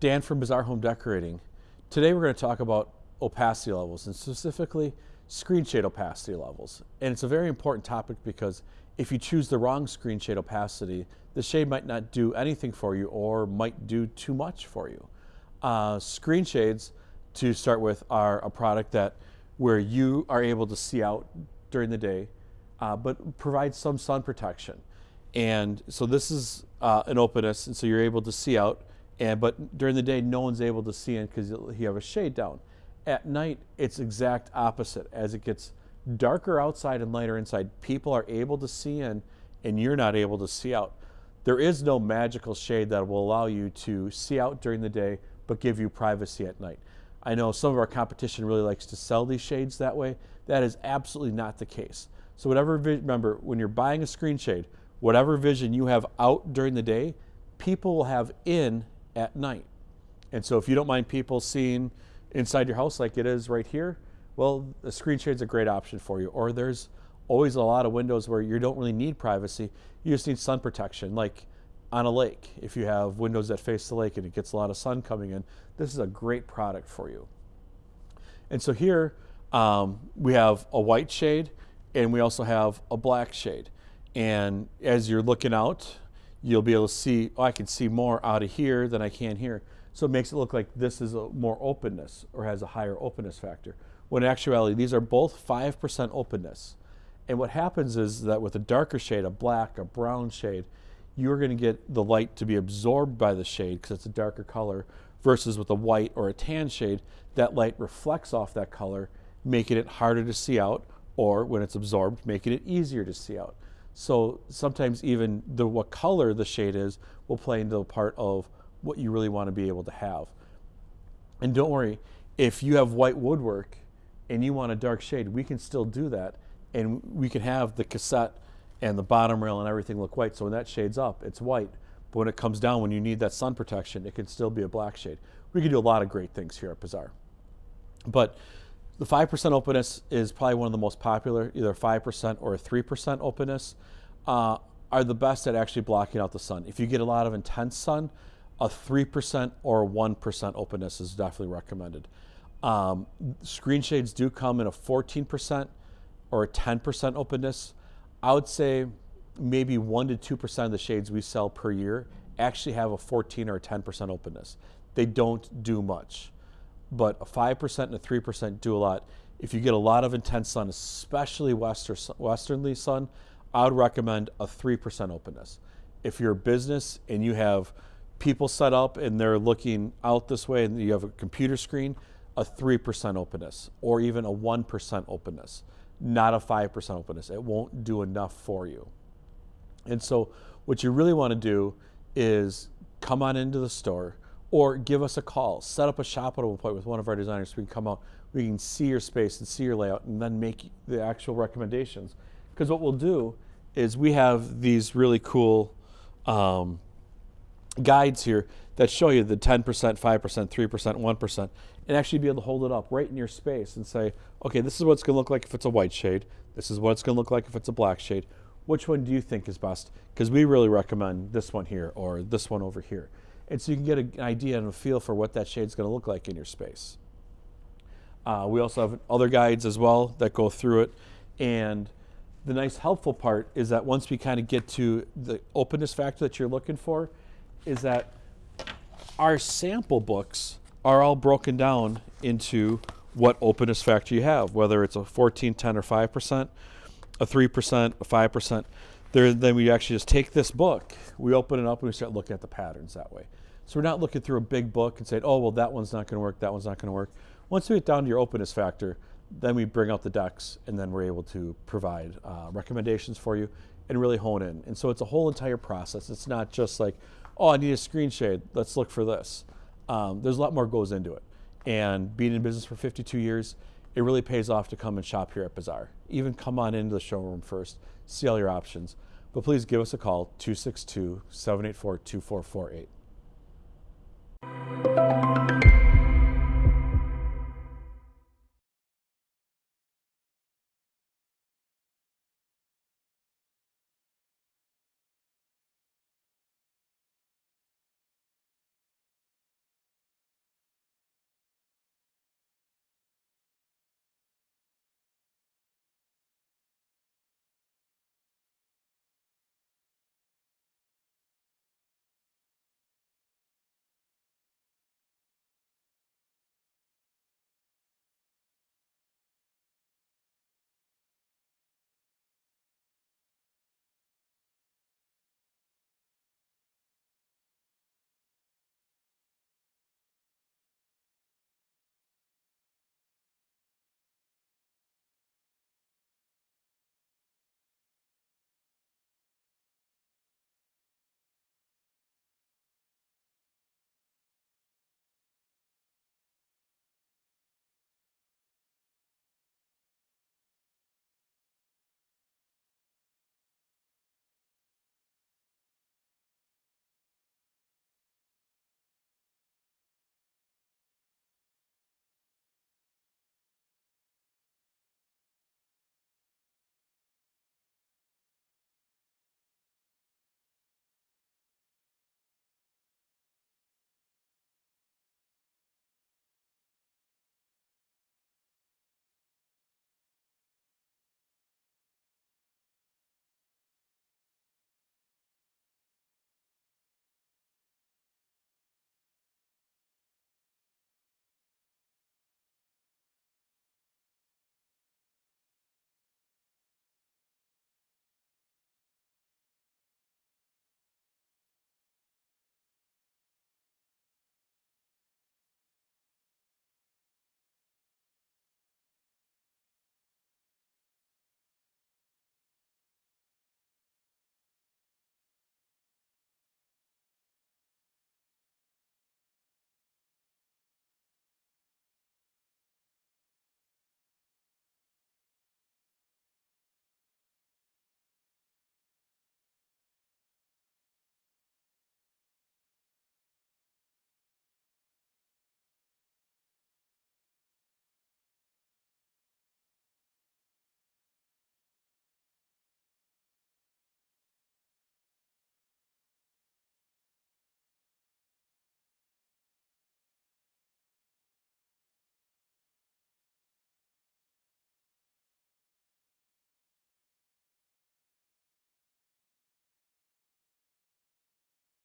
Dan from Bazaar Home Decorating. Today we're going to talk about opacity levels and specifically screen shade opacity levels. And it's a very important topic because if you choose the wrong screen shade opacity, the shade might not do anything for you or might do too much for you. Uh, screen shades, to start with, are a product that where you are able to see out during the day, uh, but provide some sun protection. And so this is uh, an openness, and so you're able to see out. And but during the day, no one's able to see in because you have a shade down. At night, it's exact opposite. As it gets darker outside and lighter inside, people are able to see in, and you're not able to see out. There is no magical shade that will allow you to see out during the day, but give you privacy at night. I know some of our competition really likes to sell these shades that way. That is absolutely not the case. So whatever, remember, when you're buying a screen shade, whatever vision you have out during the day, people will have in at night. And so if you don't mind people seeing inside your house like it is right here, well, a screen shade is a great option for you. Or there's always a lot of windows where you don't really need privacy. You just need sun protection, like on a lake. If you have windows that face the lake and it gets a lot of sun coming in, this is a great product for you. And so here um, we have a white shade and we also have a black shade. And as you're looking out, you'll be able to see, oh, I can see more out of here than I can here. So it makes it look like this is a more openness or has a higher openness factor. When in actuality, these are both 5% openness. And what happens is that with a darker shade, a black, a brown shade, you're going to get the light to be absorbed by the shade because it's a darker color versus with a white or a tan shade, that light reflects off that color, making it harder to see out or when it's absorbed, making it easier to see out. So sometimes even the what color the shade is will play into a part of what you really want to be able to have. And don't worry, if you have white woodwork and you want a dark shade, we can still do that. And we can have the cassette and the bottom rail and everything look white. So when that shade's up, it's white. But when it comes down, when you need that sun protection, it can still be a black shade. We can do a lot of great things here at Bazaar. But the 5% openness is probably one of the most popular, either 5% or 3% openness uh, are the best at actually blocking out the sun. If you get a lot of intense sun, a 3% or 1% openness is definitely recommended. Um, screen shades do come in a 14% or a 10% openness. I would say maybe 1% to 2% of the shades we sell per year actually have a 14 or a 10% openness. They don't do much but a 5% and a 3% do a lot. If you get a lot of intense sun, especially western, westernly sun, I would recommend a 3% openness. If you're a business and you have people set up and they're looking out this way and you have a computer screen, a 3% openness or even a 1% openness, not a 5% openness. It won't do enough for you. And so what you really want to do is come on into the store, or give us a call. Set up a shoppable appointment with one of our designers we can come out, we can see your space and see your layout and then make the actual recommendations. Because what we'll do is we have these really cool um, guides here that show you the 10%, 5%, 3%, 1%, and actually be able to hold it up right in your space and say, okay, this is what it's going to look like if it's a white shade. This is what it's going to look like if it's a black shade. Which one do you think is best? Because we really recommend this one here or this one over here and so you can get an idea and a feel for what that shade is going to look like in your space. Uh, we also have other guides as well that go through it. And the nice helpful part is that once we kind of get to the openness factor that you're looking for, is that our sample books are all broken down into what openness factor you have, whether it's a 14, 10, or 5%, a 3%, a 5%. There, then we actually just take this book, we open it up, and we start looking at the patterns that way. So we're not looking through a big book and saying, oh, well, that one's not going to work, that one's not going to work. Once we get down to your openness factor, then we bring out the decks, and then we're able to provide uh, recommendations for you and really hone in. And so it's a whole entire process. It's not just like, oh, I need a screen shade, let's look for this. Um, there's a lot more goes into it. And being in business for 52 years, it really pays off to come and shop here at Bazaar. Even come on into the showroom first, see all your options. But please give us a call, 262 784 2448.